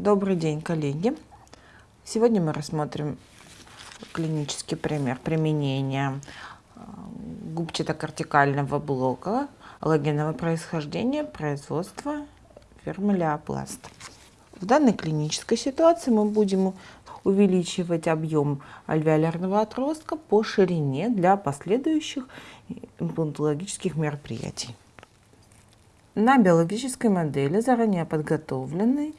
Добрый день, коллеги! Сегодня мы рассмотрим клинический пример применения э, губчато-кортикального блока аллогенного происхождения производства фирмы Леопласт. В данной клинической ситуации мы будем увеличивать объем альвеолярного отростка по ширине для последующих имплантологических мероприятий. На биологической модели, заранее подготовленной,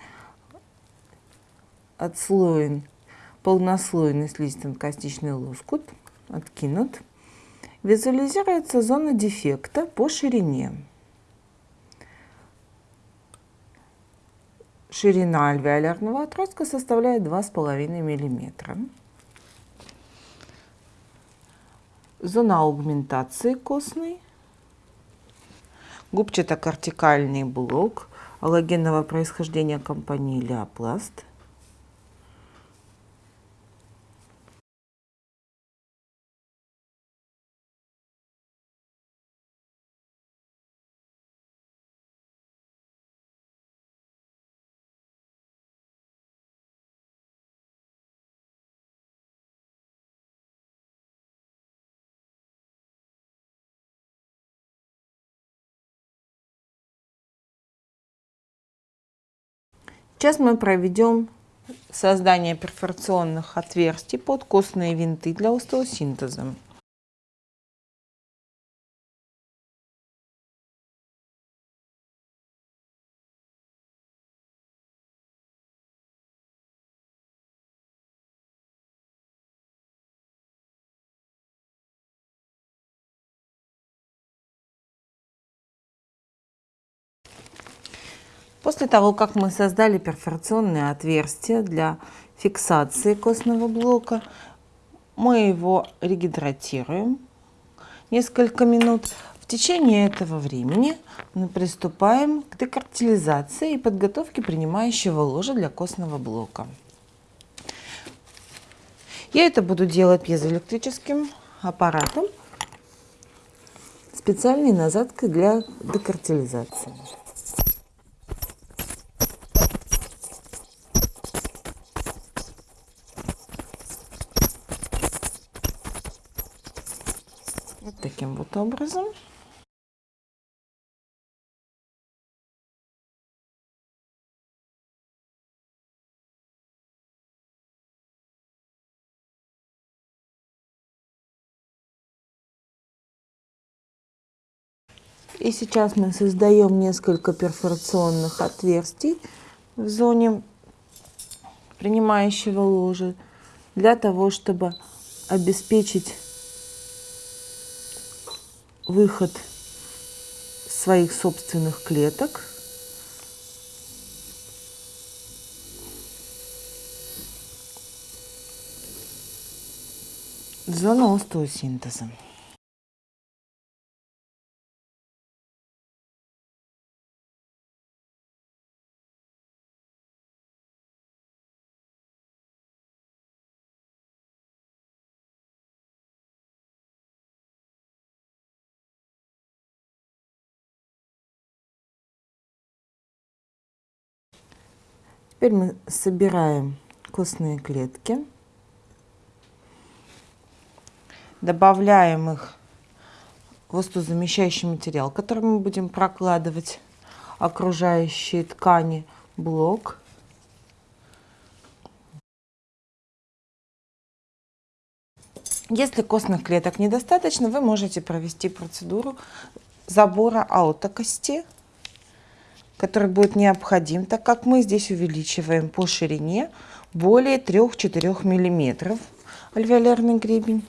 отслоен полнослойный слизистно-костичный лоскут, откинут. Визуализируется зона дефекта по ширине. Ширина альвеолярного отростка составляет 2,5 мм. Зона аугментации костной. Губчато-кортикальный блок аллогенного происхождения компании Леопласт – Сейчас мы проведем создание перфорационных отверстий под костные винты для остеосинтеза. После того, как мы создали перфорационное отверстие для фиксации костного блока, мы его регидратируем несколько минут. В течение этого времени мы приступаем к декартилизации и подготовке принимающего ложа для костного блока. Я это буду делать пьезоэлектрическим аппаратом, специальной насадкой для декартилизации. Вот образом. И сейчас мы создаем несколько перфорационных отверстий в зоне принимающего ложа для того, чтобы обеспечить выход своих собственных клеток. Зона Теперь мы собираем костные клетки, добавляем их в воздухозамещающий материал, который мы будем прокладывать. Окружающие ткани блок. Если костных клеток недостаточно, вы можете провести процедуру забора аутокости который будет необходим, так как мы здесь увеличиваем по ширине более 3-4 мм альвеолярный гребень.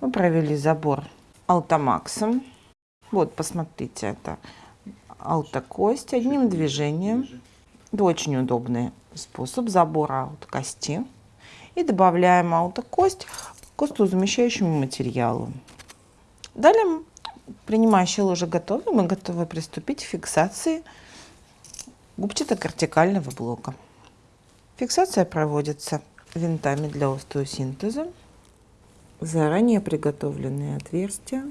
Мы провели забор алтомаксом. Вот, посмотрите, это алтокость одним движением. Это очень удобный способ забора от кости. И добавляем аутокость к костозамещающему материалу. Далее принимающая ложа готова, мы готовы приступить к фиксации губчато-кортикального блока. Фиксация проводится винтами для остеосинтеза. Заранее приготовленные отверстия